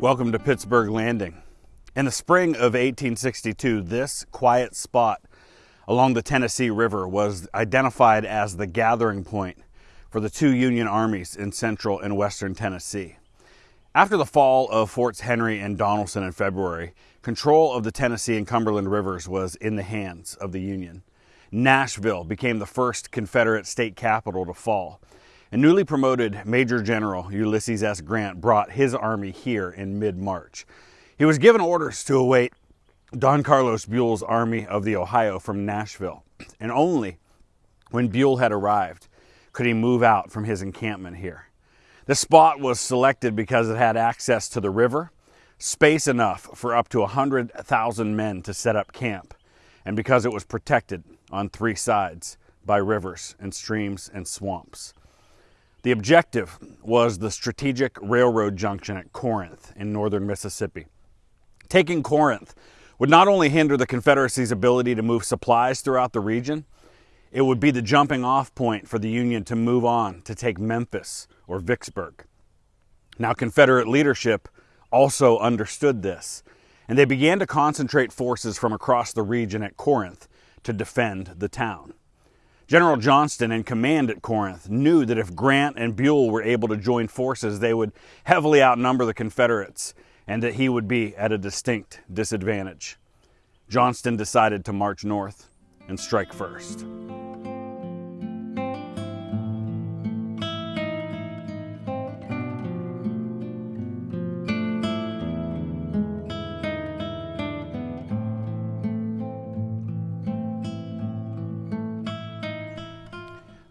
Welcome to Pittsburg Landing. In the spring of 1862, this quiet spot along the Tennessee River was identified as the gathering point for the two Union armies in central and western Tennessee. After the fall of Forts Henry and Donelson in February, control of the Tennessee and Cumberland rivers was in the hands of the Union. Nashville became the first Confederate state capital to fall, and newly promoted Major General Ulysses S. Grant brought his army here in mid March. He was given orders to await Don Carlos Buell's Army of the Ohio from Nashville, and only when Buell had arrived could he move out from his encampment here. The spot was selected because it had access to the river, space enough for up to 100,000 men to set up camp, and because it was protected on three sides by rivers and streams and swamps. The objective was the strategic railroad junction at Corinth in northern Mississippi. Taking Corinth would not only hinder the Confederacy's ability to move supplies throughout the region, it would be the jumping off point for the Union to move on to take Memphis or Vicksburg. Now, Confederate leadership also understood this, and they began to concentrate forces from across the region at Corinth to defend the town. General Johnston, in command at Corinth, knew that if Grant and Buell were able to join forces, they would heavily outnumber the Confederates and that he would be at a distinct disadvantage. Johnston decided to march north and strike first.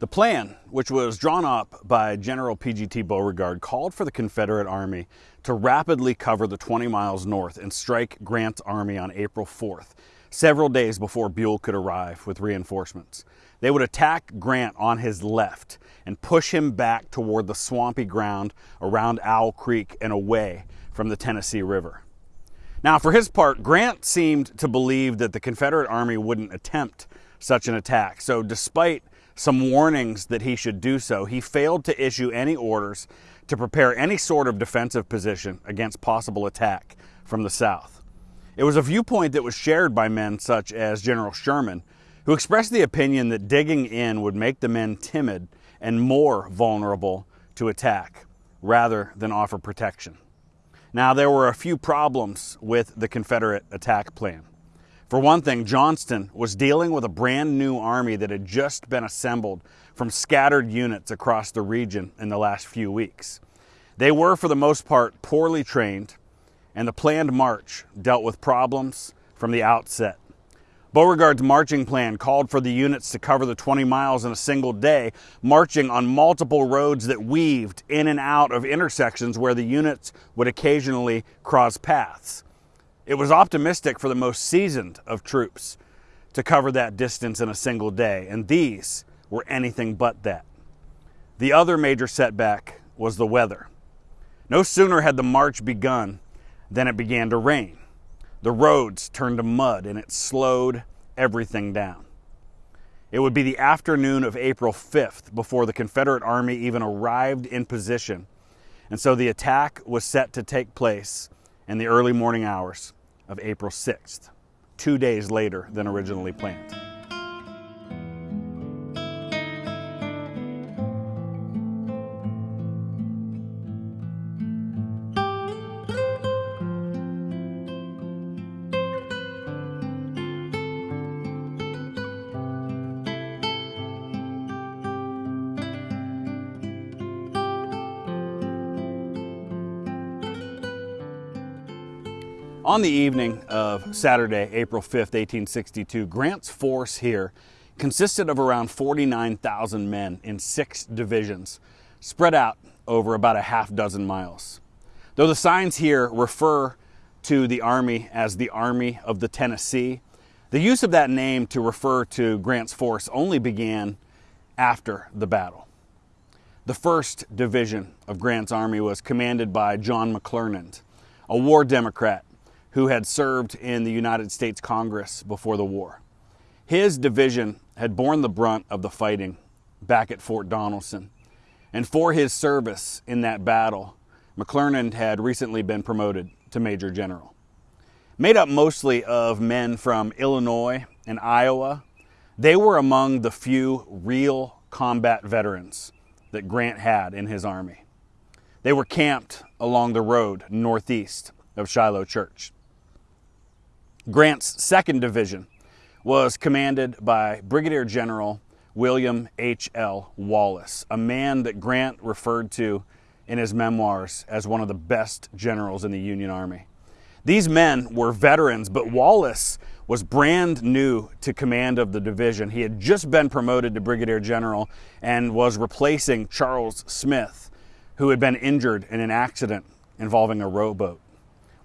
The plan, which was drawn up by General P.G.T. Beauregard, called for the Confederate Army to rapidly cover the 20 miles north and strike Grant's army on April 4th, several days before Buell could arrive with reinforcements. They would attack Grant on his left and push him back toward the swampy ground around Owl Creek and away from the Tennessee River. Now, for his part, Grant seemed to believe that the Confederate Army wouldn't attempt such an attack. So, despite some warnings that he should do so, he failed to issue any orders to prepare any sort of defensive position against possible attack from the South. It was a viewpoint that was shared by men such as General Sherman, who expressed the opinion that digging in would make the men timid and more vulnerable to attack rather than offer protection. Now, there were a few problems with the Confederate attack plan. For one thing, Johnston was dealing with a brand new army that had just been assembled from scattered units across the region in the last few weeks. They were, for the most part, poorly trained, and the planned march dealt with problems from the outset. Beauregard's marching plan called for the units to cover the 20 miles in a single day, marching on multiple roads that weaved in and out of intersections where the units would occasionally cross paths. It was optimistic for the most seasoned of troops to cover that distance in a single day, and these were anything but that. The other major setback was the weather. No sooner had the march begun than it began to rain. The roads turned to mud and it slowed everything down. It would be the afternoon of April 5th before the Confederate Army even arrived in position, and so the attack was set to take place in the early morning hours of April 6th, two days later than originally planned. On the evening of Saturday, April 5th, 1862, Grant's force here consisted of around 49,000 men in six divisions, spread out over about a half dozen miles. Though the signs here refer to the Army as the Army of the Tennessee, the use of that name to refer to Grant's force only began after the battle. The 1st Division of Grant's Army was commanded by John McClernand, a war Democrat who had served in the United States Congress before the war. His division had borne the brunt of the fighting back at Fort Donelson. And for his service in that battle, McClernand had recently been promoted to Major General. Made up mostly of men from Illinois and Iowa, they were among the few real combat veterans that Grant had in his army. They were camped along the road northeast of Shiloh Church. Grant's 2nd Division was commanded by Brigadier General William H.L. Wallace, a man that Grant referred to in his memoirs as one of the best generals in the Union Army. These men were veterans, but Wallace was brand new to command of the division. He had just been promoted to brigadier general and was replacing Charles Smith, who had been injured in an accident involving a rowboat.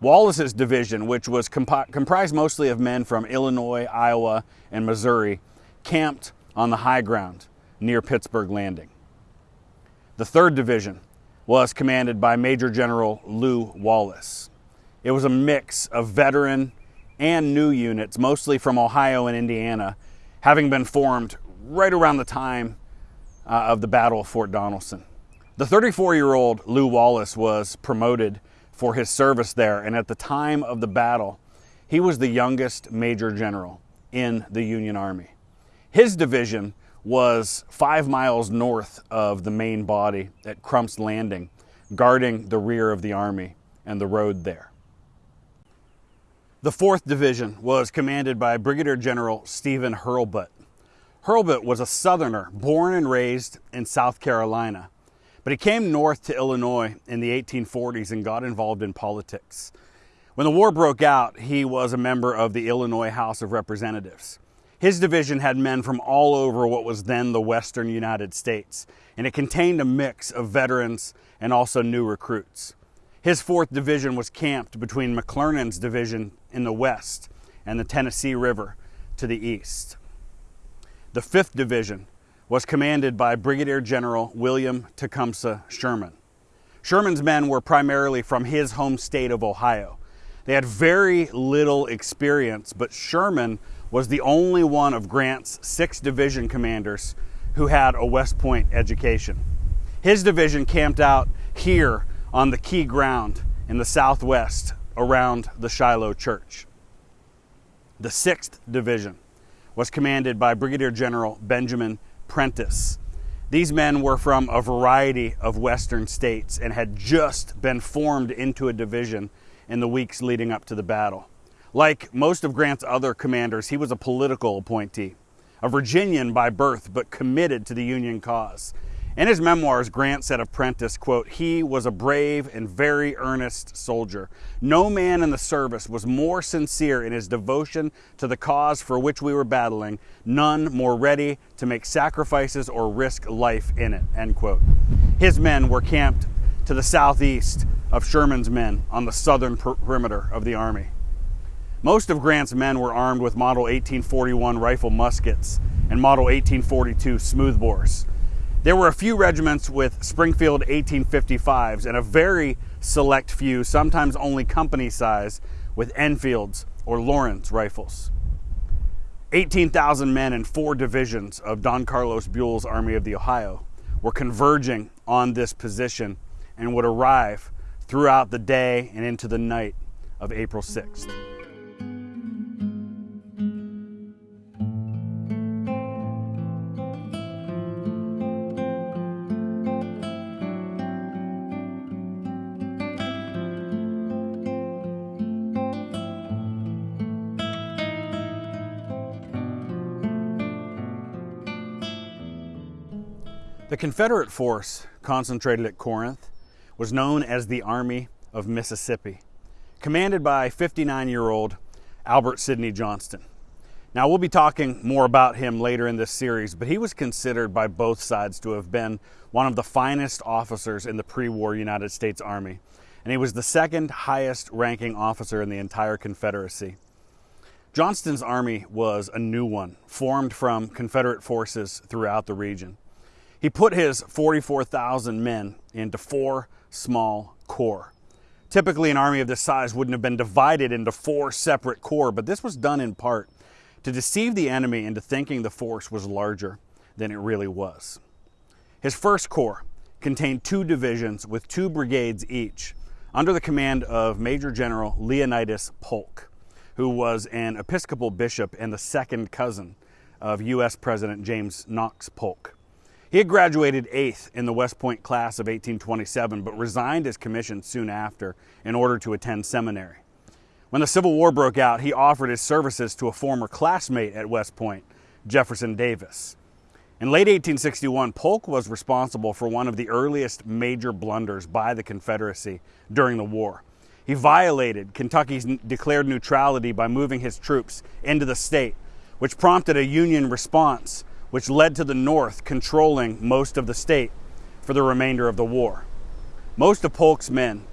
Wallace's division, which was comp- comprised mostly of men from Illinois, Iowa, and Missouri, camped on the high ground near Pittsburg Landing. The 3rd Division was commanded by Major General Lew Wallace. It was a mix of veteran and new units, mostly from Ohio and Indiana, having been formed right around the time uh, of the Battle of Fort Donelson. The 34 year old Lew Wallace was promoted for his service there, and at the time of the battle, he was the youngest major general in the Union Army. His division was five miles north of the main body at Crump's Landing, guarding the rear of the Army and the road there. The 4th Division was commanded by Brigadier General Stephen Hurlbut. Hurlbut was a Southerner born and raised in South Carolina, but he came north to Illinois in the 1840s and got involved in politics. When the war broke out, he was a member of the Illinois House of Representatives. His division had men from all over what was then the western United States, and it contained a mix of veterans and also new recruits. His 4th Division was camped between McClernand's division in the west and the Tennessee River to the east. The 5th Division was commanded by Brigadier General William Tecumseh Sherman. Sherman's men were primarily from his home state of Ohio. They had very little experience, but Sherman was the only one of Grant's six division commanders who had a West Point education. His division camped out here on the key ground in the southwest around the Shiloh Church. The 6th Division was commanded by Brigadier General Benjamin Prentiss. These men were from a variety of western states and had just been formed into a division in the weeks leading up to the battle. Like most of Grant's other commanders, he was a political appointee, a Virginian by birth, but committed to the Union cause. In his memoirs, Grant said of Prentiss, quote, he was a brave and very earnest soldier. No man in the service was more sincere in his devotion to the cause for which we were battling, none more ready to make sacrifices or risk life in it, end quote. His men were camped to the southeast of Sherman's men on the southern perimeter of the army. Most of Grant's men were armed with Model 1841 rifle muskets and Model 1842 smoothbores. There were a few regiments with Springfield 1855s and a very select few, sometimes only company size, with Enfields or Lorenz rifles. 18,000 men in four divisions of Don Carlos Buell's Army of the Ohio were converging on this position and would arrive throughout the day and into the night of April 6th. The Confederate force concentrated at Corinth was known as the Army of Mississippi, commanded by 59 year old Albert Sidney Johnston. Now, we'll be talking more about him later in this series, but he was considered by both sides to have been one of the finest officers in the pre war United States Army, and he was the second highest ranking officer in the entire Confederacy. Johnston's army was a new one, formed from Confederate forces throughout the region. He put his 44,000 men into four small corps. Typically, an army of this size wouldn't have been divided into four separate corps, but this was done in part to deceive the enemy into thinking the force was larger than it really was. His first corps contained two divisions with two brigades each, under the command of Major General Leonidas Polk, who was an Episcopal bishop and the second cousin of U.S. President James Knox Polk. He had graduated eighth in the West Point class of 1827, but resigned his commission soon after in order to attend seminary. When the Civil War broke out, he offered his services to a former classmate at West Point, Jefferson Davis. In late 1861, Polk was responsible for one of the earliest major blunders by the Confederacy during the war. He violated Kentucky's declared neutrality by moving his troops into the state, which prompted a Union response, which led to the North controlling most of the state for the remainder of the war. Most of Polk's men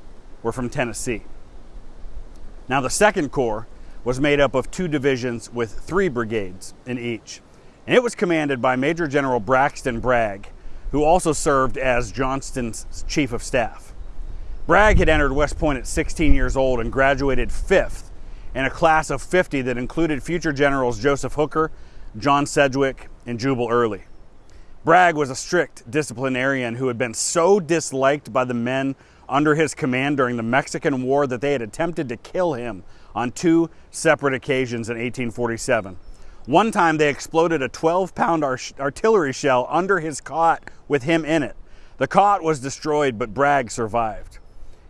were from Tennessee. Now, the Second Corps was made up of two divisions with three brigades in each, and it was commanded by Major General Braxton Bragg, who also served as Johnston's chief of staff. Bragg had entered West Point at 16 years old and graduated fifth in a class of 50 that included future generals Joseph Hooker, John Sedgwick, and Jubal Early. Bragg was a strict disciplinarian who had been so disliked by the men under his command during the Mexican War that they had attempted to kill him on two separate occasions in 1847. One time they exploded a 12 pound artillery shell under his cot with him in it. The cot was destroyed, but Bragg survived.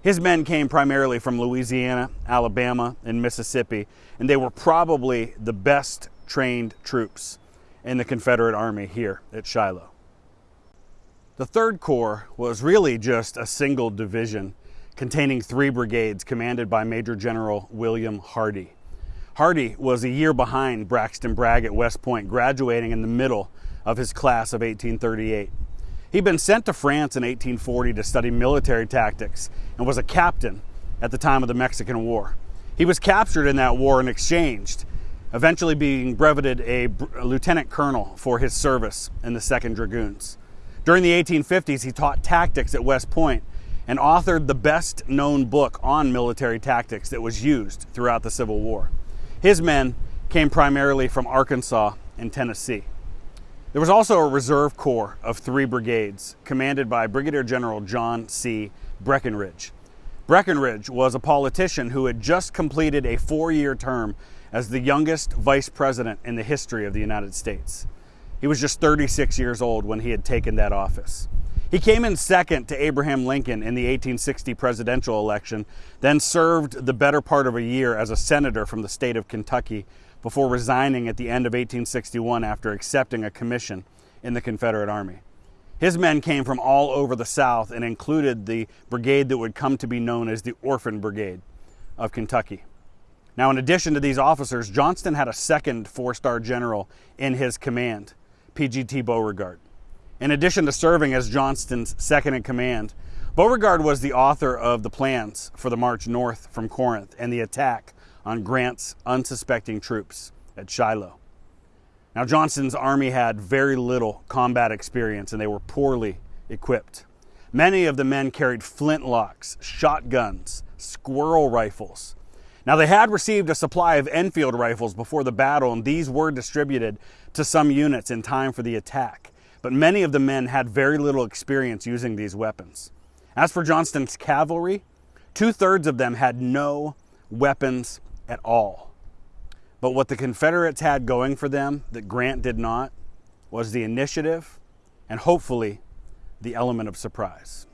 His men came primarily from Louisiana, Alabama, and Mississippi, and they were probably the best trained troops in the Confederate Army here at Shiloh. The Third Corps was really just a single division containing three brigades commanded by Major General William Hardee. Hardee was a year behind Braxton Bragg at West Point, graduating in the middle of his class of 1838. He'd been sent to France in 1840 to study military tactics and was a captain at the time of the Mexican War. He was captured in that war and exchanged, eventually being breveted a, a lieutenant colonel for his service in the 2nd Dragoons. During the 1850s, he taught tactics at West Point and authored the best known book on military tactics that was used throughout the Civil War. His men came primarily from Arkansas and Tennessee. There was also a reserve corps of three brigades, commanded by Brigadier General John C. Breckinridge. Breckinridge was a politician who had just completed a four year term as the youngest vice president in the history of the United States. He was just 36 years old when he had taken that office. He came in second to Abraham Lincoln in the 1860 presidential election, then served the better part of a year as a senator from the state of Kentucky before resigning at the end of 1861 after accepting a commission in the Confederate Army. His men came from all over the South and included the brigade that would come to be known as the Orphan Brigade of Kentucky. Now, in addition to these officers, Johnston had a second four star general in his command. PGT Beauregard. In addition to serving as Johnston's second in command, Beauregard was the author of the plans for the march north from Corinth and the attack on Grant's unsuspecting troops at Shiloh. Now, Johnston's army had very little combat experience and they were poorly equipped. Many of the men carried flintlocks, shotguns, squirrel rifles, now, they had received a supply of Enfield rifles before the battle, and these were distributed to some units in time for the attack. But many of the men had very little experience using these weapons. As for Johnston's cavalry, two thirds of them had no weapons at all. But what the Confederates had going for them that Grant did not was the initiative and hopefully the element of surprise.